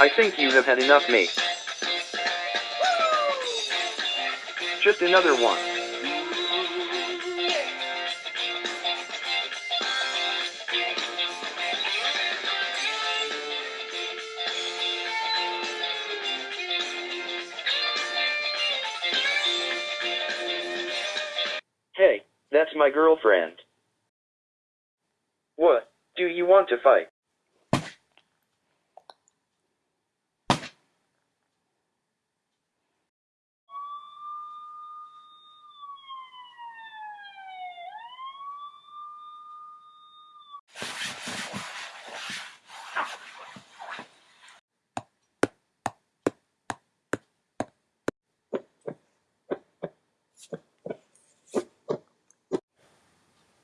I think you have had enough, mate. Just another one. Hey, that's my girlfriend. What? Do you want to fight?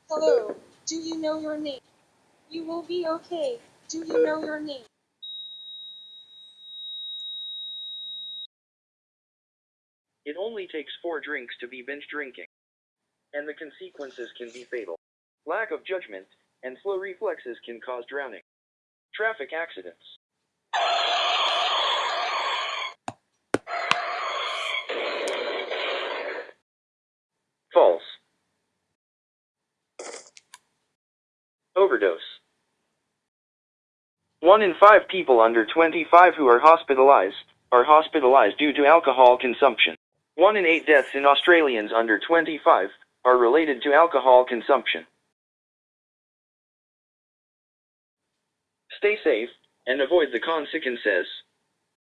Hello, do you know your name? You will be okay. Do you know your name? It only takes four drinks to be binge drinking. And the consequences can be fatal. Lack of judgment and slow reflexes can cause drowning. Traffic accidents. Overdose. One in five people under 25 who are hospitalized are hospitalized due to alcohol consumption. One in eight deaths in Australians under 25 are related to alcohol consumption. Stay safe and avoid the consequences.